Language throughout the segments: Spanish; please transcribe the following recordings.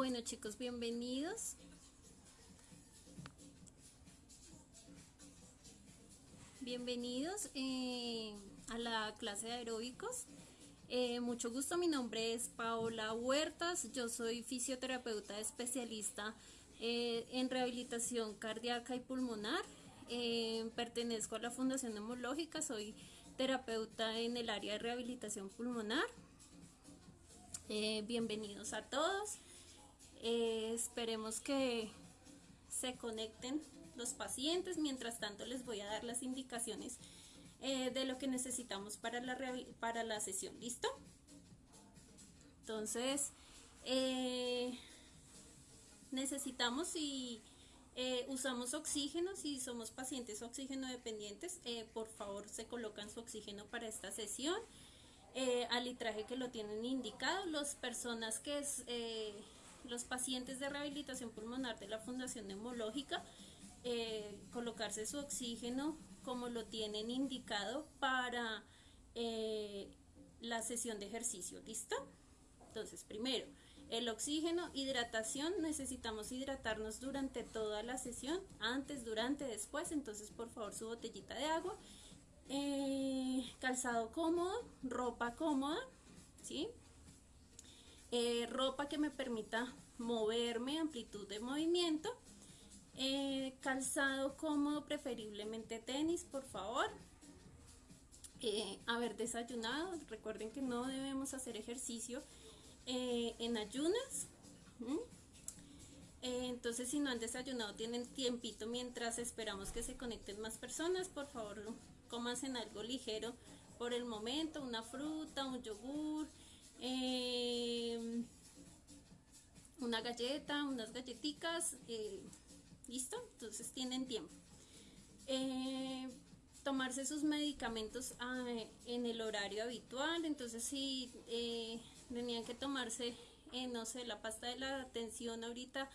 Bueno chicos, bienvenidos. Bienvenidos eh, a la clase de aeróbicos. Eh, mucho gusto, mi nombre es Paola Huertas, yo soy fisioterapeuta especialista eh, en rehabilitación cardíaca y pulmonar. pertenezco a la Fundación Neumológica, soy terapeuta en el área de rehabilitación pulmonar. bienvenidos a todos. Esperemos que se conecten los pacientes. Mientras tanto les voy a dar las indicaciones eh, de lo que necesitamos para la, para la sesión. ¿Listo? Entonces, eh, necesitamos y eh, usamos oxígeno, si somos pacientes oxígeno dependientes, por favor se colocan su oxígeno para esta sesión. al litraje que lo tienen indicado, las personas que los pacientes de rehabilitación pulmonar de la Fundación Neumológica eh, colocarse su oxígeno como lo tienen indicado para eh, la sesión de ejercicio, ¿listo? Entonces, primero, el oxígeno, hidratación, necesitamos hidratarnos durante toda la sesión, antes, durante, después, entonces por favor su botellita de agua, eh, calzado cómodo, ropa cómoda, ¿sí? Ropa que me permita moverme, amplitud de movimiento, eh, calzado cómodo, preferiblemente tenis, por favor. Eh, haber desayunado, recuerden que no debemos hacer ejercicio eh, en ayunas. entonces si no han desayunado, tienen tiempito mientras esperamos que se conecten más personas, por favor en algo ligero por el momento, una fruta, un yogur, una galleta, unas galletitas, ¿Listo? Entonces tienen tiempo. Eh, tomarse sus medicamentos ah, en el horario habitual. Entonces si eh, tenían que tomarse, eh, no sé, la pasta de la atención ahorita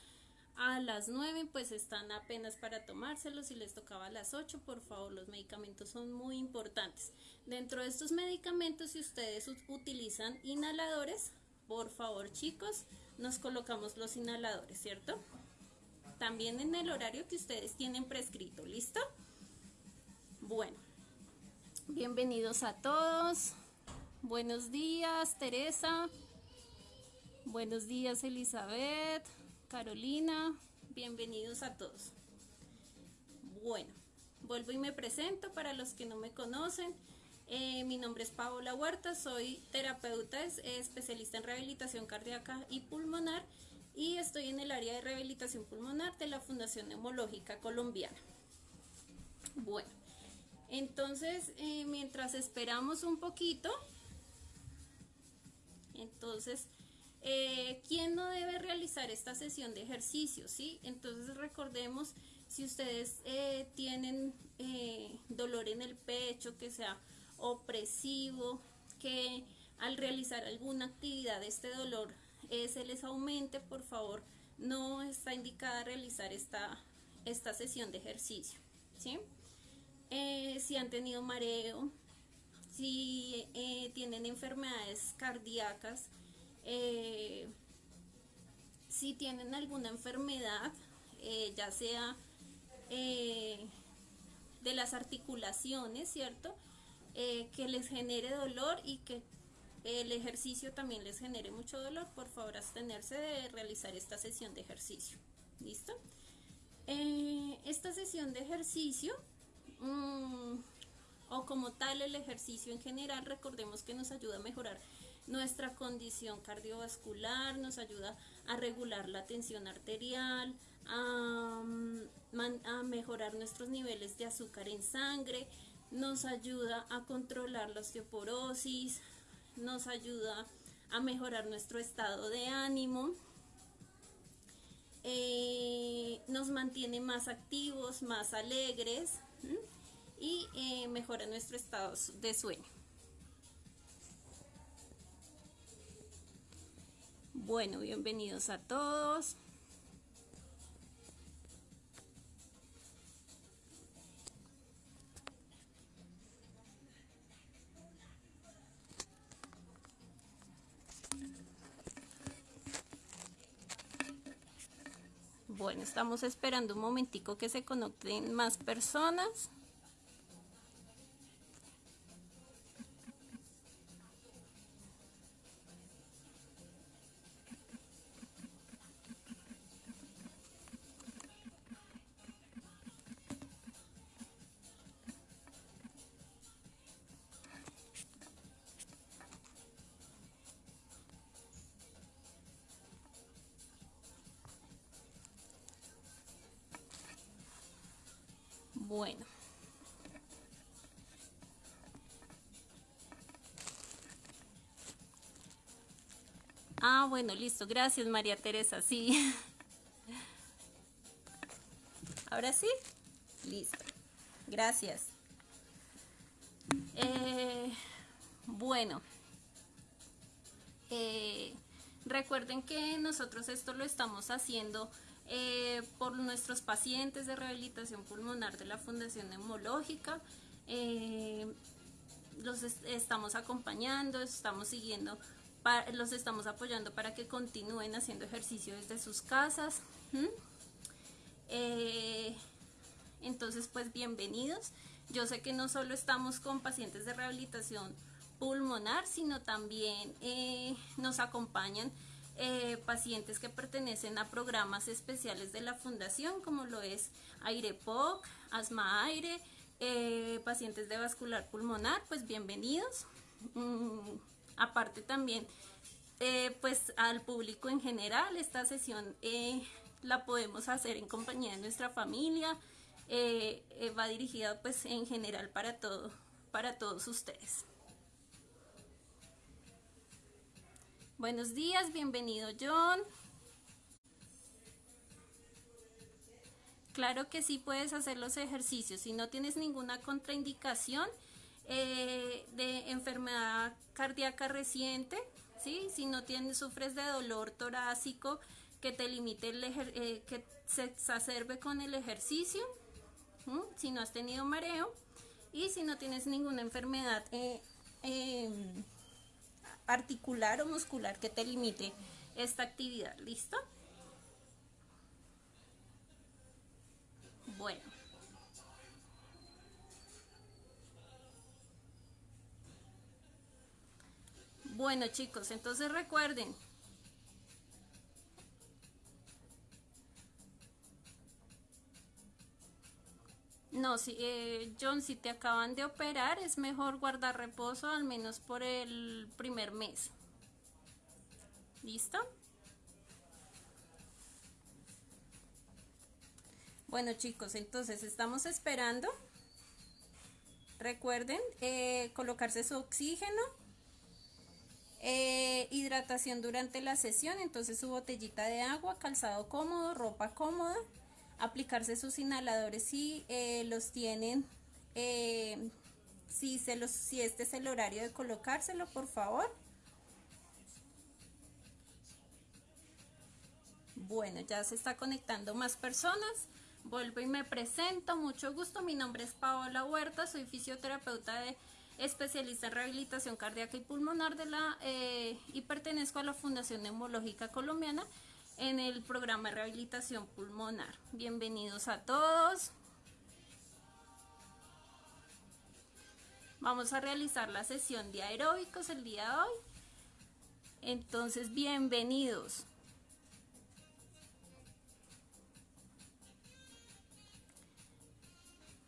a las 9, pues están apenas para tomárselos. Si les tocaba a las 8, por favor, los medicamentos son muy importantes. Dentro de estos medicamentos, si ustedes utilizan inhaladores, por favor chicos, nos colocamos los inhaladores, ¿cierto? también en el horario que ustedes tienen prescrito, ¿listo? Bueno, bienvenidos a todos. Buenos días, Teresa. Buenos días, Elizabeth, Carolina. Bienvenidos a todos. Bueno, vuelvo y me presento para los que no me conocen. Eh, mi nombre es Paola Huerta, soy terapeuta, especialista en rehabilitación cardíaca y pulmonar y estoy en el área de rehabilitación pulmonar de la Fundación Neumológica Colombiana. Bueno, entonces eh, mientras esperamos un poquito, entonces, eh, ¿quién no debe realizar esta sesión de ejercicio? ¿sí? Entonces recordemos, si ustedes eh, tienen dolor en el pecho, que sea opresivo, que al realizar alguna actividad este dolor se les aumente, por favor, no está indicada realizar esta, esta sesión de ejercicio. ¿sí? Eh, si han tenido mareo, si eh, tienen enfermedades cardíacas, eh, si tienen alguna enfermedad, ya sea de las articulaciones, ¿cierto? que les genere dolor y que el ejercicio también les genere mucho dolor, por favor abstenerse de realizar esta sesión de ejercicio. ¿Listo? Eh, esta sesión de ejercicio, mm, o como tal el ejercicio en general, recordemos que nos ayuda a mejorar nuestra condición cardiovascular, nos ayuda a regular la tensión arterial, a, mm, a mejorar nuestros niveles de azúcar en sangre, nos ayuda a controlar la osteoporosis, nos ayuda a mejorar nuestro estado de ánimo, eh, nos mantiene más activos, más alegres y eh, mejora nuestro estado de sueño. Bueno, bienvenidos a todos. Bueno, estamos esperando un momentico que se conecten más personas. Bueno, listo. Gracias, María Teresa. Sí. Ahora sí. Listo. Gracias. Eh, bueno. Eh, recuerden que nosotros esto lo estamos haciendo eh, por nuestros pacientes de rehabilitación pulmonar de la Fundación Neumológica. Los estamos acompañando, estamos siguiendo, los estamos apoyando para que continúen haciendo ejercicio desde sus casas. Eh, entonces, pues bienvenidos. Yo sé que no solo estamos con pacientes de rehabilitación pulmonar, sino también nos acompañan eh, pacientes que pertenecen a programas especiales de la fundación, como lo es AIREPOC, Asma Aire, eh, pacientes de vascular pulmonar, pues bienvenidos. Mm, aparte también, eh, pues al público en general, esta sesión la podemos hacer en compañía de nuestra familia, va dirigida pues en general para todo, para todos ustedes. Buenos días, bienvenido John. Claro que sí puedes hacer los ejercicios. Si no tienes ninguna contraindicación eh, de enfermedad cardíaca reciente, ¿sí? si no tienes, sufres de dolor torácico que te limite, el eh, que se exacerbe con el ejercicio, si no has tenido mareo y si no tienes ninguna enfermedad eh, em, articular o muscular que te limite esta actividad. ¿Listo? Bueno. Bueno chicos, entonces recuerden, No, si, eh, John, si te acaban de operar, es mejor guardar reposo al menos por el primer mes. ¿Listo? Bueno chicos, entonces estamos esperando. Recuerden eh, colocarse su oxígeno, eh, hidratación durante la sesión, entonces su botellita de agua, calzado cómodo, ropa cómoda aplicarse sus inhaladores si eh, los tienen, eh, si, se los, si este es el horario de colocárselo, por favor. Bueno, ya se está conectando más personas. Vuelvo y me presento. Mucho gusto. Mi nombre es Paola Huerta. Soy fisioterapeuta de especialista en rehabilitación cardíaca y pulmonar de la eh, y pertenezco a la Fundación Neumológica Colombiana en el programa de rehabilitación pulmonar. Bienvenidos a todos. Vamos a realizar la sesión de aeróbicos el día de hoy. Entonces, bienvenidos.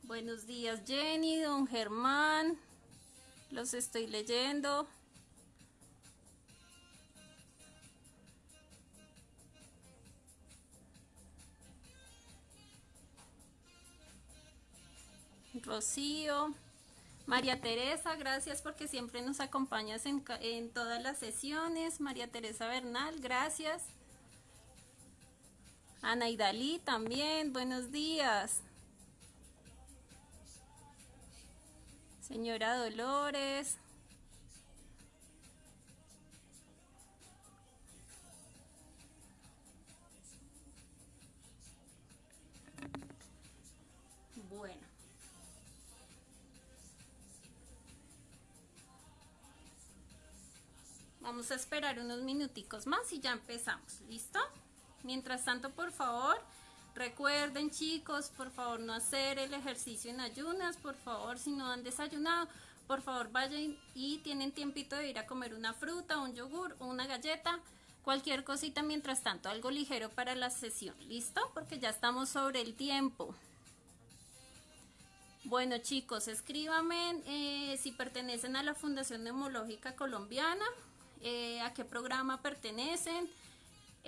Buenos días Jenny, don Germán. Los estoy leyendo. Rocío, María Teresa, gracias porque siempre nos acompañas en, en todas las sesiones. María Teresa Bernal, gracias. Ana Idalí también, buenos días. Señora Dolores. Vamos a esperar unos minuticos más y ya empezamos, ¿listo? Mientras tanto, por favor, Recuerden chicos, por favor no hacer el ejercicio en ayunas, por favor si no han desayunado, por favor vayan y tienen tiempito de ir a comer una fruta, un yogur, una galleta, cualquier cosita mientras tanto, algo ligero para la sesión, ¿listo? Porque ya estamos sobre el tiempo. Bueno chicos, escríbanme eh, si pertenecen a la Fundación Neumológica Colombiana, eh, a qué programa pertenecen,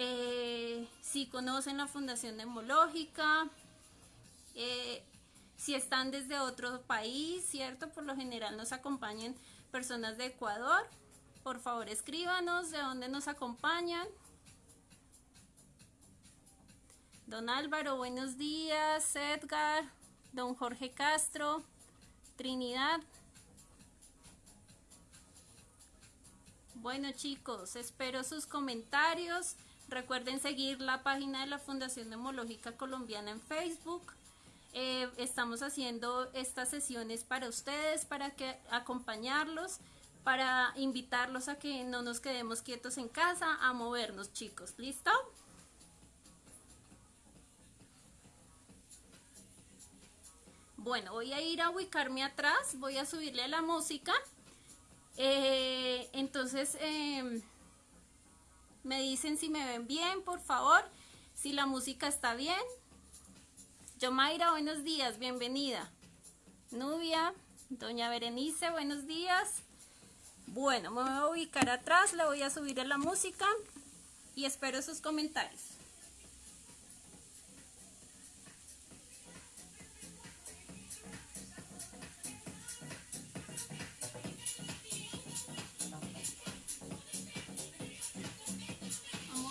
eh, si conocen la Fundación Neumológica, si están desde otro país, ¿cierto? Por lo general nos acompañan personas de Ecuador. Por favor, escríbanos de dónde nos acompañan. Don Álvaro, buenos días. Edgar, don Jorge Castro, Trinidad. Bueno chicos, espero sus comentarios. Recuerden seguir la página de la Fundación Neumológica Colombiana en Facebook. Eh, estamos haciendo estas sesiones para ustedes, para que acompañarlos, para invitarlos a que no nos quedemos quietos en casa, a movernos chicos. ¿Listo? Bueno, voy a ir a ubicarme atrás, voy a subirle a la música. Eh, entonces, em, me dicen si me ven bien, por favor, si la música está bien. Yomaira, buenos días, bienvenida. Nubia, doña Berenice, buenos días. Bueno, me voy a ubicar atrás, le voy a subir a la música y espero sus comentarios.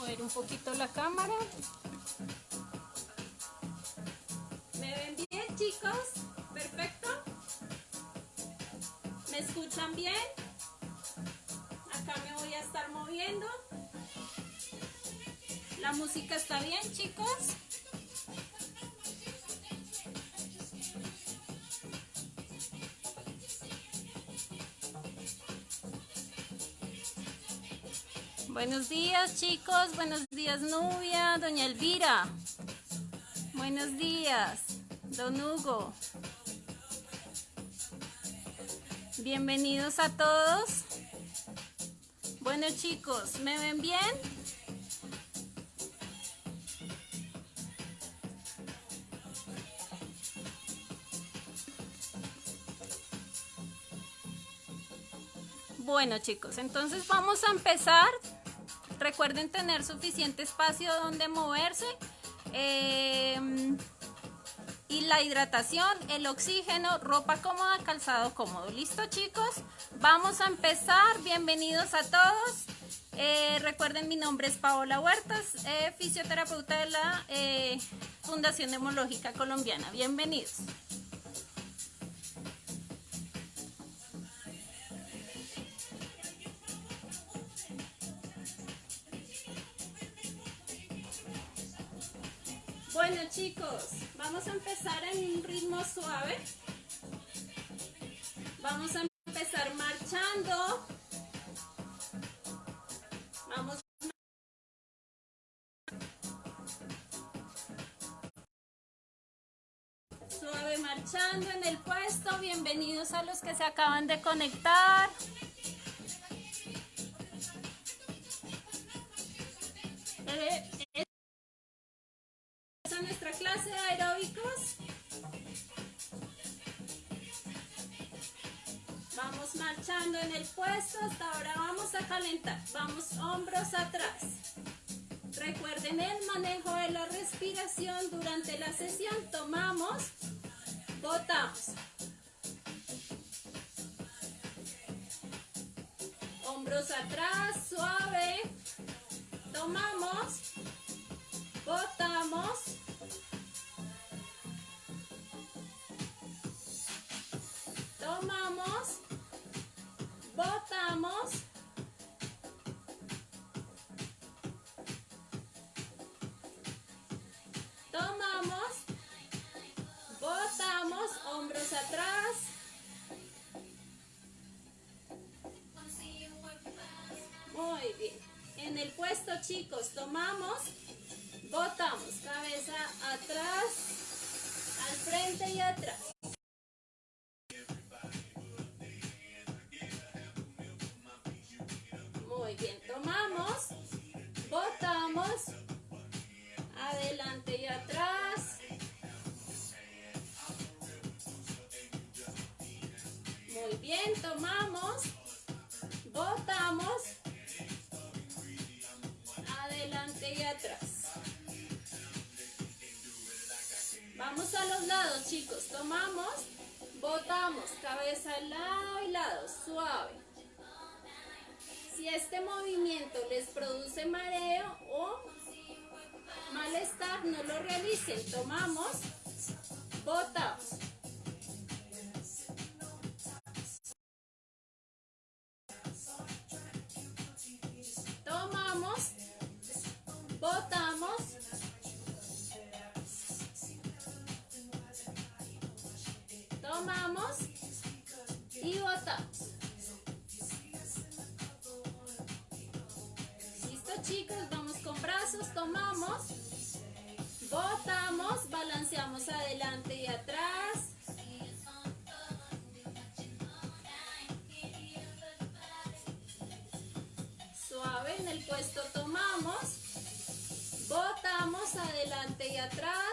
Vamos a ver un poquito la cámara. chicos? ¿Perfecto? ¿Me escuchan bien? Acá me voy a estar moviendo. ¿La música está bien, chicos? Buenos días, chicos. Buenos días, Nubia. Doña Elvira. Buenos días. Don Hugo. Bienvenidos a todos. Bueno chicos, ¿me ven bien? Bueno chicos, entonces vamos a empezar. Recuerden tener suficiente espacio donde moverse. Eh, y la hidratación, el oxígeno, ropa cómoda, calzado cómodo. ¿Listo chicos? Vamos a empezar. Bienvenidos a todos. Eh, recuerden, mi nombre es Paola Huertas, eh, fisioterapeuta de la eh, Fundación Demológica Colombiana. Bienvenidos. Bueno chicos, vamos a empezar en un ritmo suave. Vamos a empezar marchando. Vamos suave marchando en el puesto. Bienvenidos a los que se acaban de conectar. El puesto, hasta ahora vamos a calentar. Vamos hombros atrás. Recuerden el manejo de la respiración durante la sesión. Tomamos, botamos. Hombros atrás, suave. Tomamos, botamos. tomamos, atrás, muy bien, en el puesto chicos, tomamos, Este movimiento les produce mareo o malestar, no lo realicen. Tomamos Chicas, vamos con brazos, tomamos, botamos, balanceamos adelante y atrás. Suave, en el puesto tomamos, botamos adelante y atrás.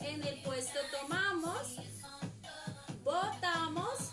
En el puesto tomamos, botamos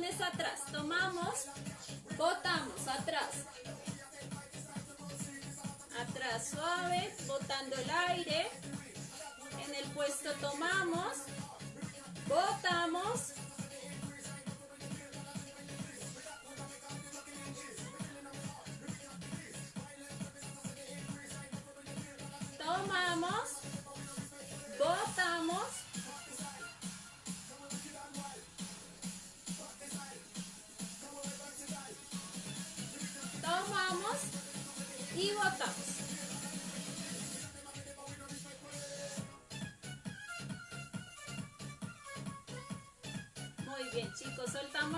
pulmones atrás. Tomamos, botamos atrás. Atrás suave, botando el aire. En el puesto tomamos.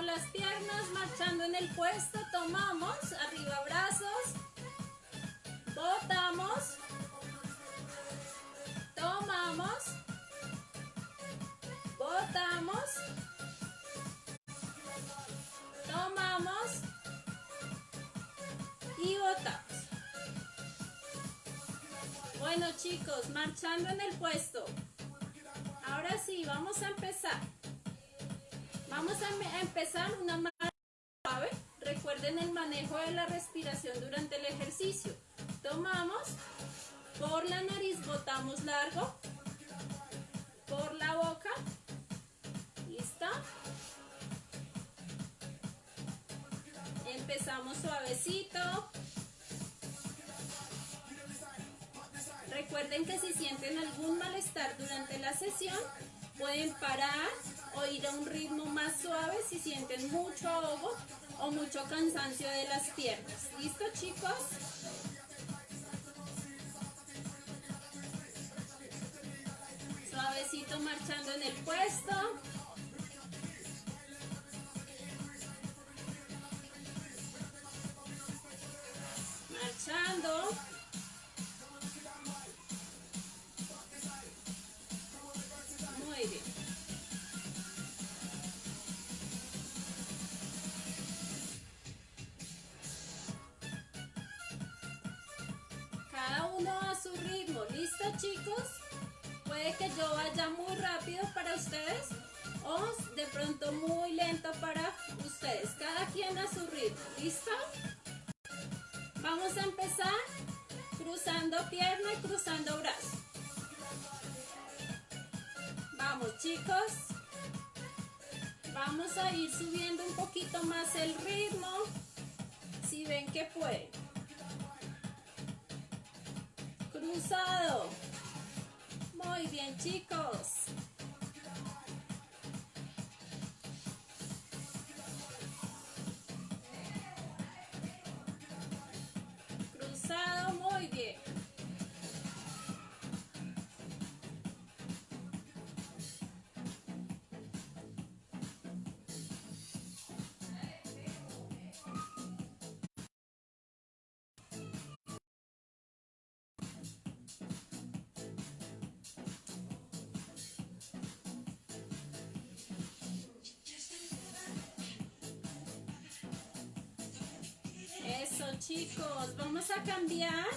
Soltamos las piernas, marchando en el puesto, tomamos, arriba brazos, botamos, tomamos, botamos, tomamos y botamos. Bueno chicos, marchando en el puesto. Ahora sí, vamos a empezar. Vamos a empezar una mano suave. Recuerden el manejo de la respiración durante el ejercicio. Tomamos, por la nariz botamos largo, por la boca, ¿listo? Empezamos suavecito. Recuerden que si sienten algún malestar durante la sesión, pueden parar ir a un ritmo más suave si sienten mucho ahogo o mucho cansancio de las piernas. ¿Listo chicos? Suavecito marchando en el puesto. Marchando. Chicos, vamos a cambiar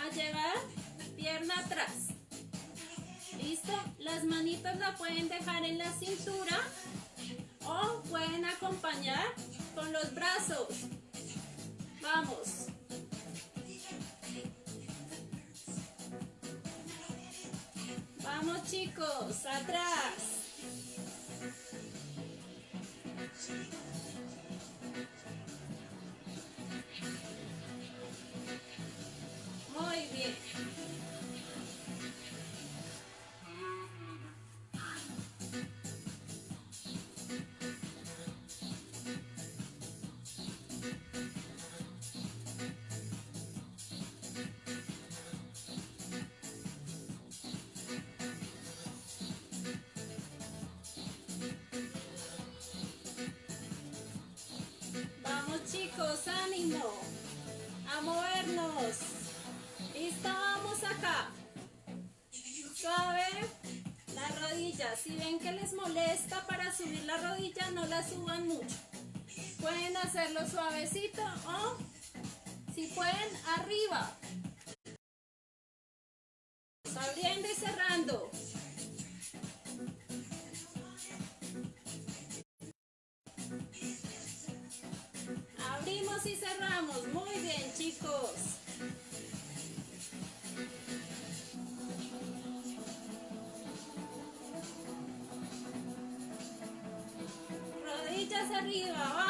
a llevar pierna atrás. ¿Listo? Las manitas la pueden dejar en la cintura o pueden acompañar con los brazos. Vamos. Vamos chicos, atrás. Y cerramos. Muy bien, chicos. Rodillas arriba, vamos.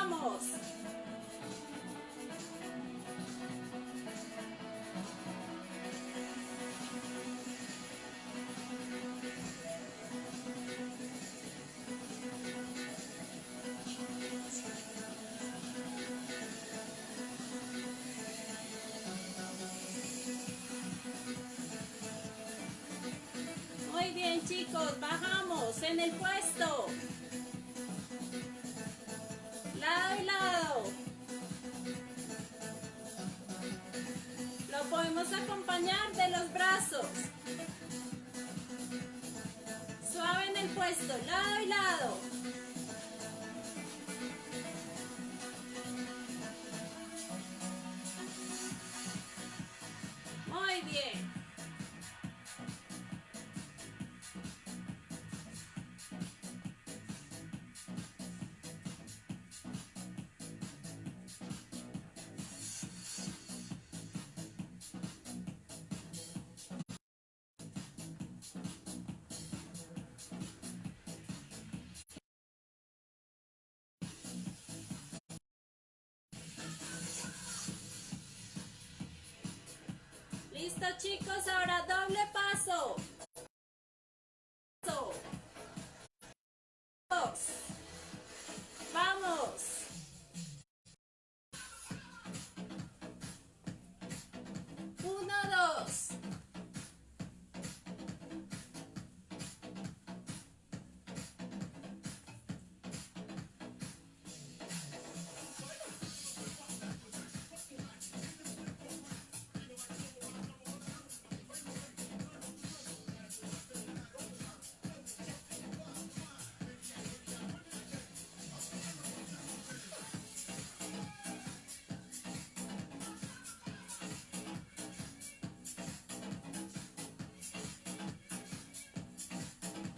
Listo chicos, ahora doble paso.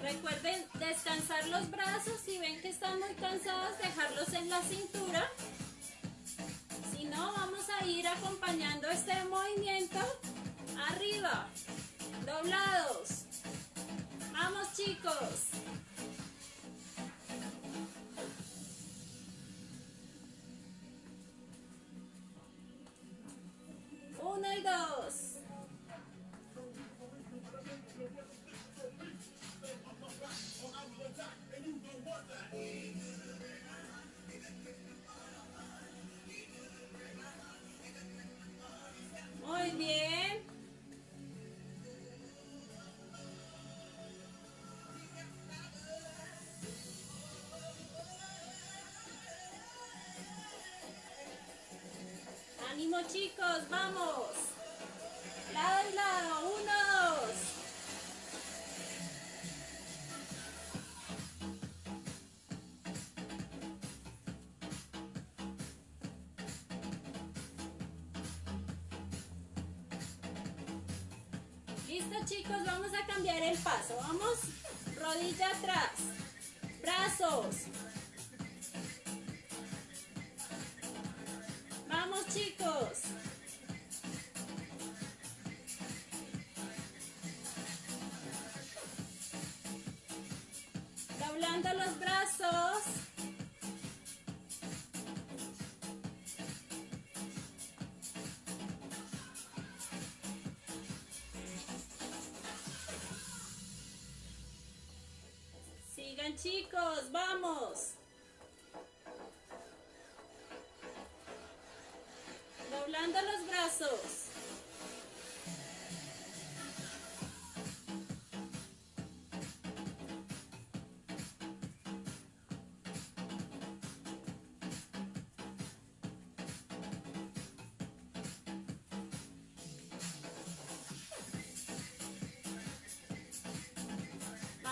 Recuerden descansar los brazos, si ven que están muy cansados, dejarlos en la cintura. Si no, vamos a ir acompañando este movimiento arriba, doblados. Vamos chicos. Chicos, vamos. Lado y lado, uno, dos. Listo chicos, vamos a cambiar el paso. Vamos, rodilla atrás, brazos, chicos.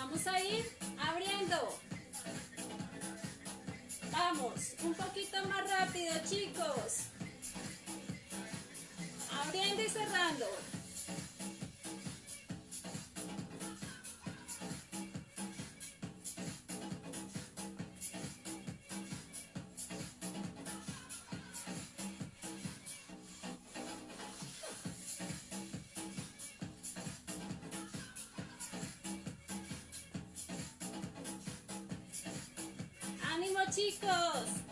Vamos a ir abriendo. Vamos, un poquito más rápido chicos abriendo y cerrando. ¡Ánimo chicos!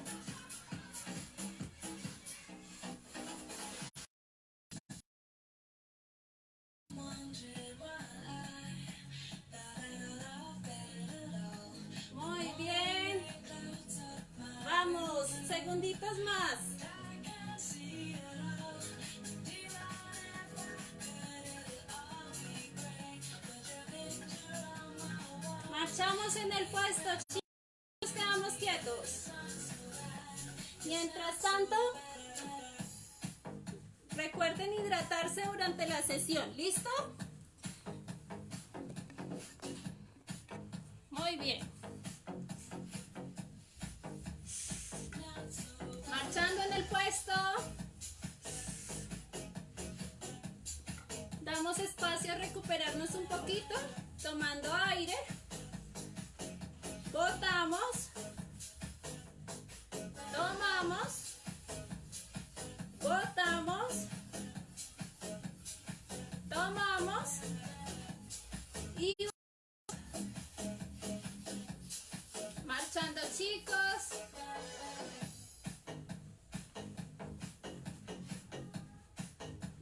chicos.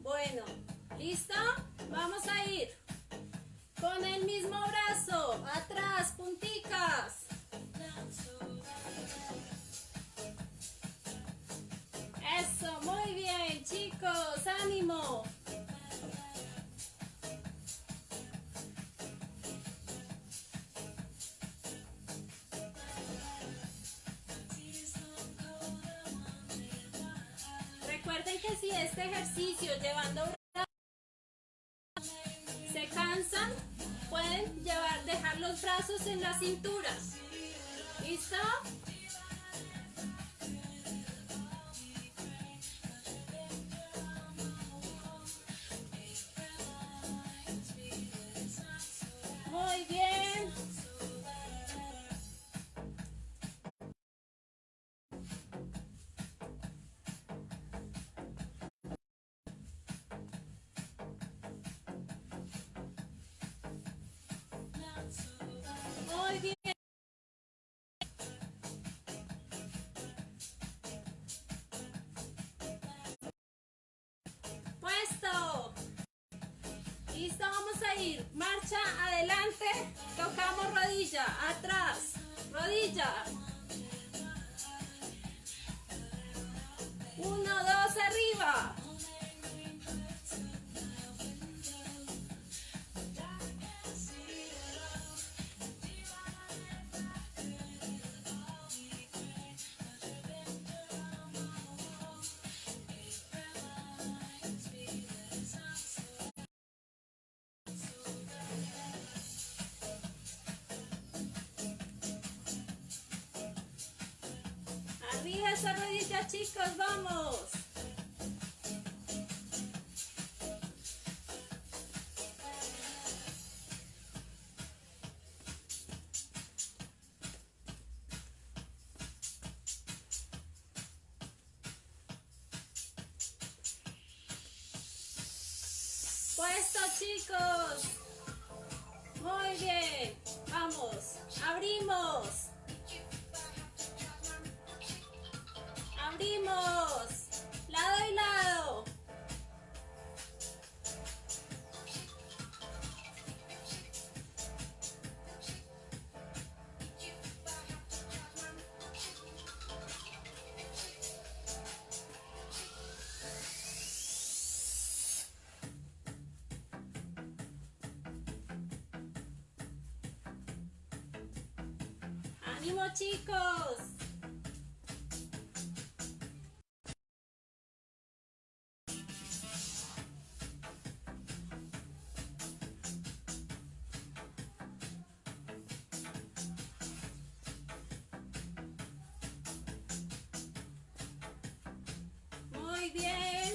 Bueno, ¿listo? Vamos a ir con el mismo brazo, atrás, punticas. Eso, muy bien, chicos, ánimo. Recuerden que si este ejercicio llevando adelante, tocamos rodilla, atrás, rodilla, Fija esa rodilla, chicos, vamos. bien.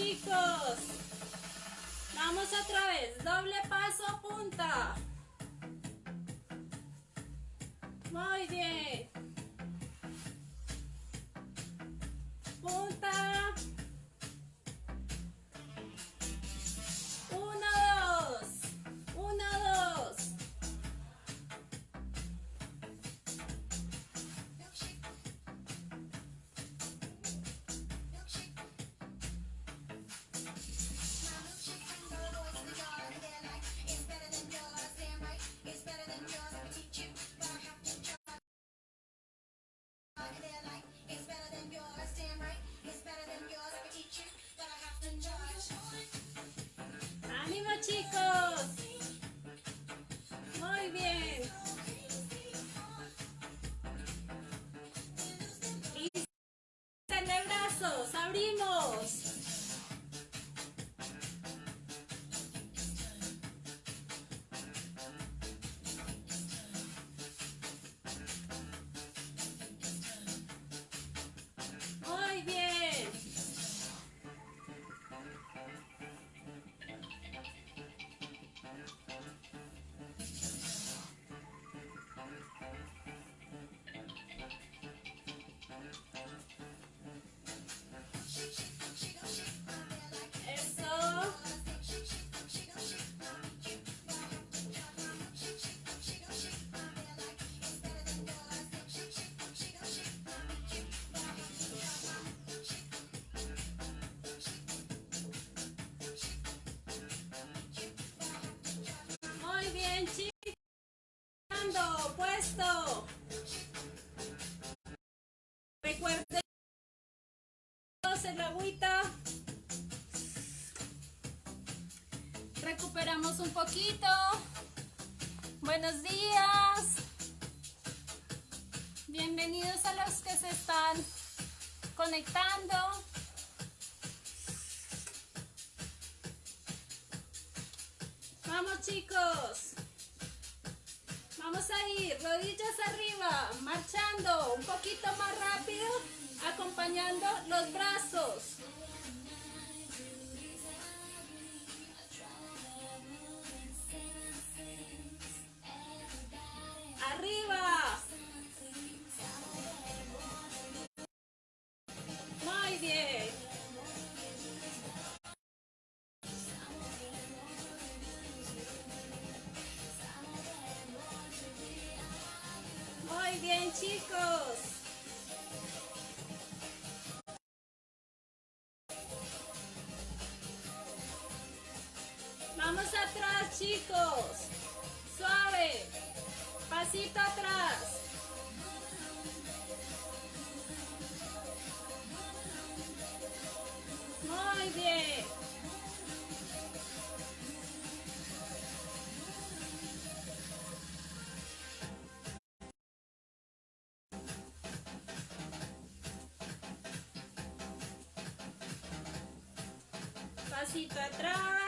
Chicos. Vamos otra vez. Doble paso, punta. Muy bien. Chicos! Muy bien. Bien, chicos. Puesto. Recuerden el agüita. Recuperamos un poquito. Buenos días. Bienvenidos a los que se están conectando. Vamos chicos. Rodillas arriba, marchando un poquito más rápido, acompañando los brazos. Pasito atrás.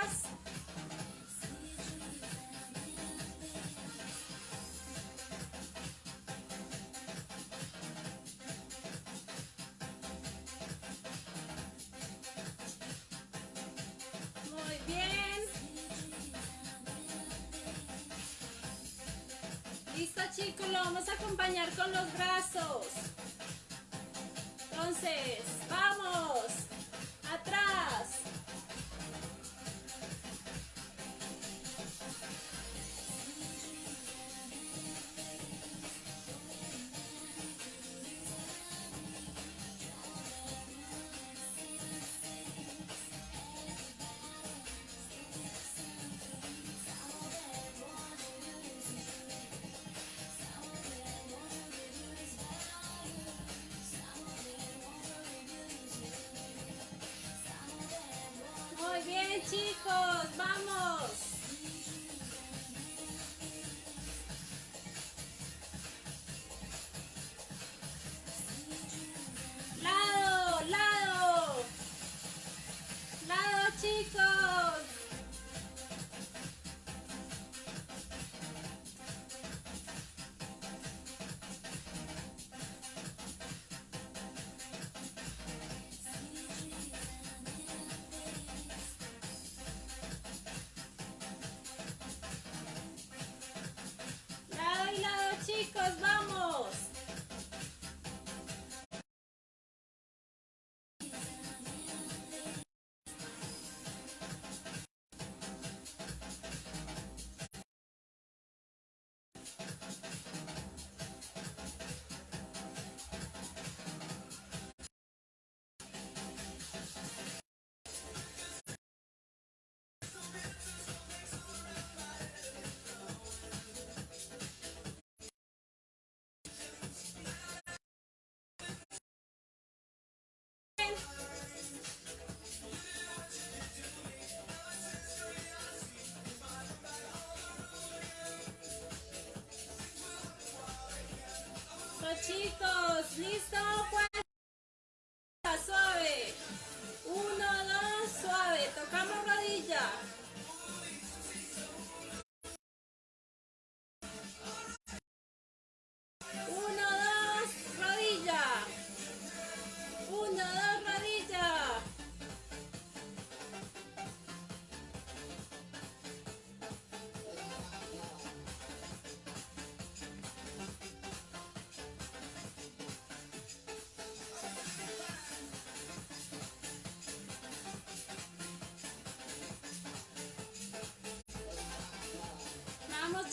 chicos, vamos.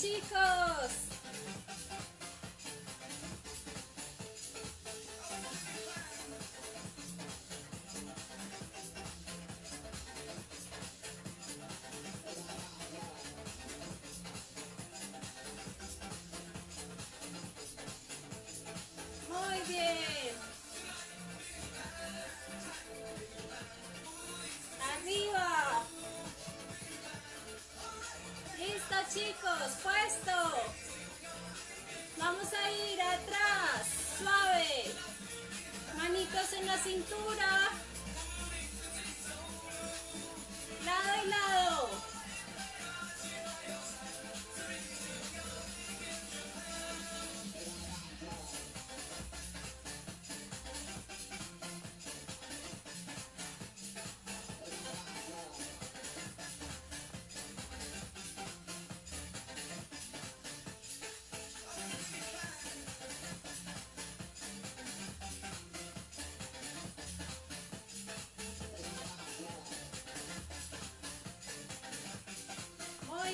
Chicos.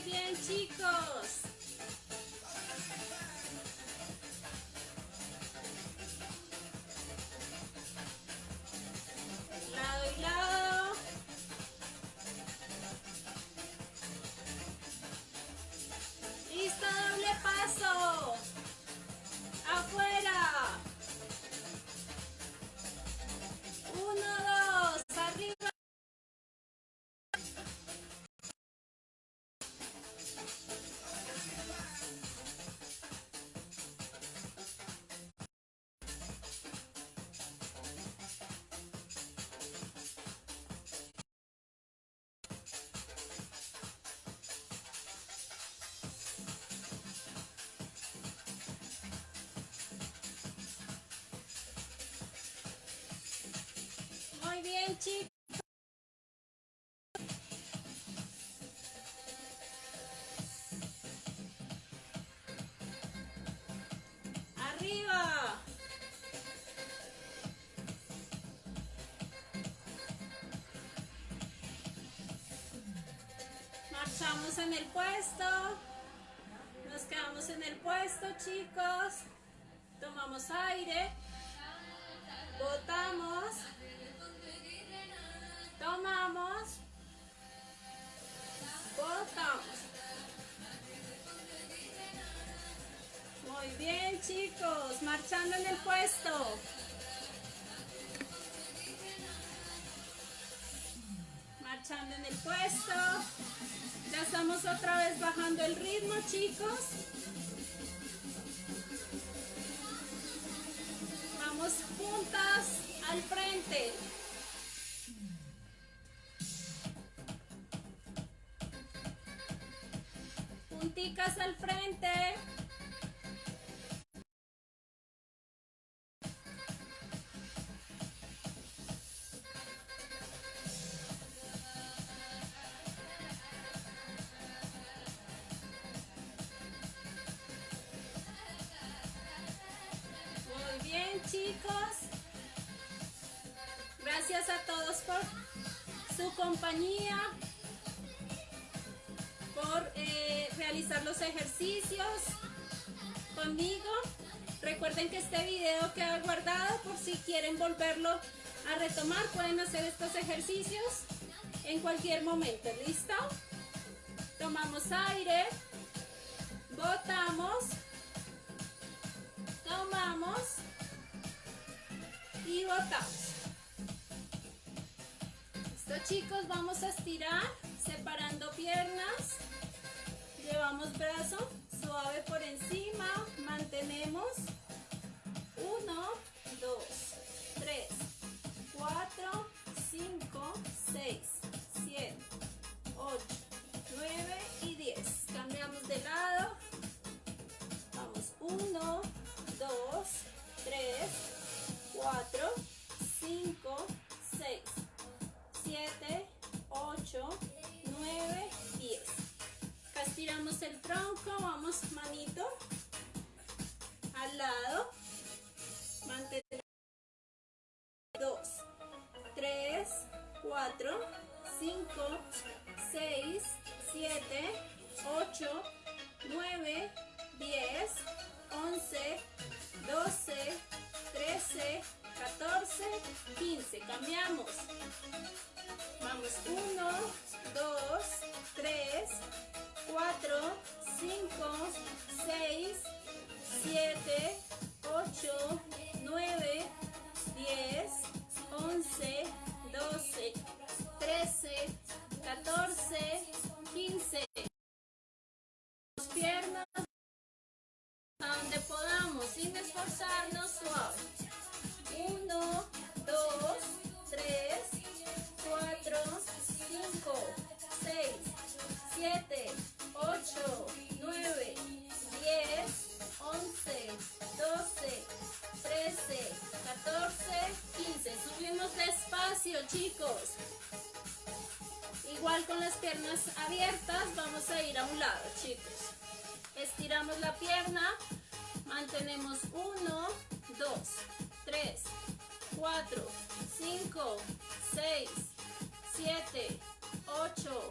Muy bien, chicos. Muy bien, chicos. Arriba. Marchamos en el puesto. Nos quedamos en el puesto, chicos. Tomamos aire. Botamos. Tomamos. Botamos. Muy bien, chicos. Marchando en el puesto. Marchando en el puesto. Ya estamos otra vez bajando el ritmo, chicos. Vamos juntas al frente. Quieren volverlo a retomar. Pueden hacer estos ejercicios en cualquier momento. ¿Listo? Tomamos aire. Botamos. Tomamos. Y botamos. Listo chicos, vamos a estirar separando piernas. Llevamos brazo suave por encima, mantenemos 2, 3, 4, 5, 6, 7, 8, 9 y 10. Cambiamos de lado. Vamos, 1, 2, 3, 4, 5, 6, 7, 8, 9, 10. Acá el tronco, vamos manito al lado. 4, 5, 6, 7, 8, 9, 10, 11, 12, 13, 14, 15. Cambiamos. Vamos. 1, 2, 3, 4, 5, 6, 7, 8, 9, 10, 11, 12, 13, 14, 15. Las piernas donde podamos sin esforzarnos suave. 1, piernas abiertas, vamos a ir a un lado, chicos. Estiramos la pierna, mantenemos 1, 2, 3, 4, 5, 6, 7, 8,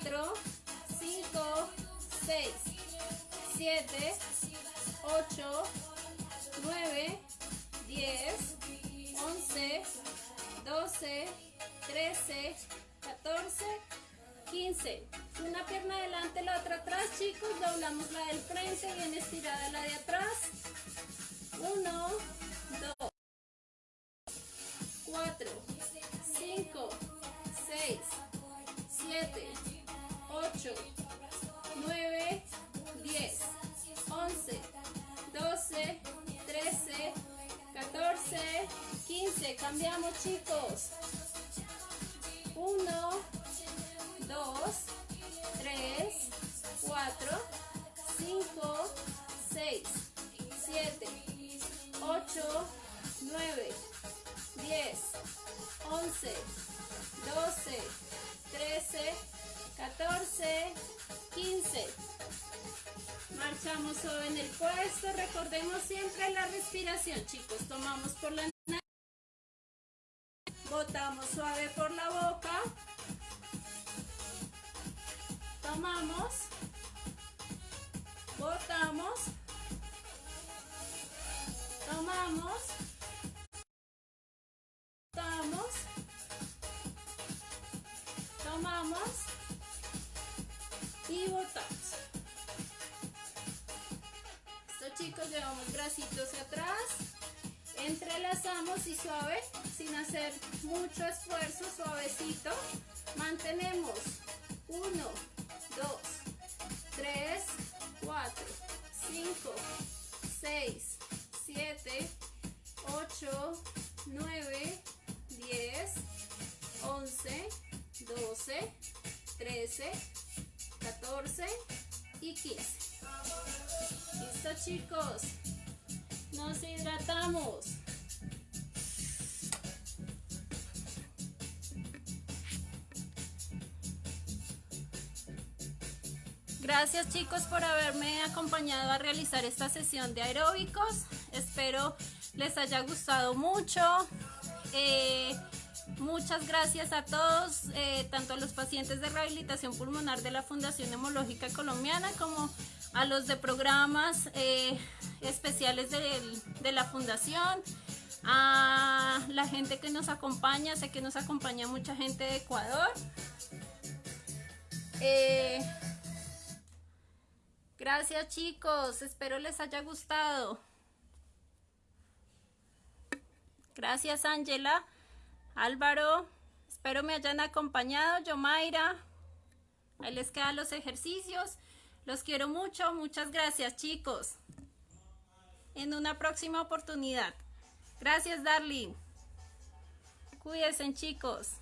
4, 5, 6, 7, 8, 9, 10, 11, 12, 13, 14, 15. Una pierna adelante, la otra atrás, chicos. Doblamos la del frente, bien estirada la de atrás. 1, Entrelazamos y suave, sin hacer mucho esfuerzo, suavecito. Mantenemos. 1, 2, 3, 4, 5, 6, 7, 8, 9, 10, 11, 12, 13, 14 y 15. Listo. Chicos. Nos hidratamos. Gracias chicos por haberme acompañado a realizar esta sesión de aeróbicos. Espero les haya gustado mucho. Eh, muchas gracias a todos, eh, tanto a los pacientes de rehabilitación pulmonar de la Fundación Hemológica Colombiana como a los de programas eh, especiales de, la Fundación, a la gente que nos acompaña, sé que nos acompaña mucha gente de Ecuador. Gracias chicos, espero les haya gustado. Gracias Ángela, Álvaro, espero me hayan acompañado, Yomaira. Ahí les quedan los ejercicios. Los quiero mucho, muchas gracias chicos. En una próxima oportunidad. Gracias Darling. Cuídense chicos.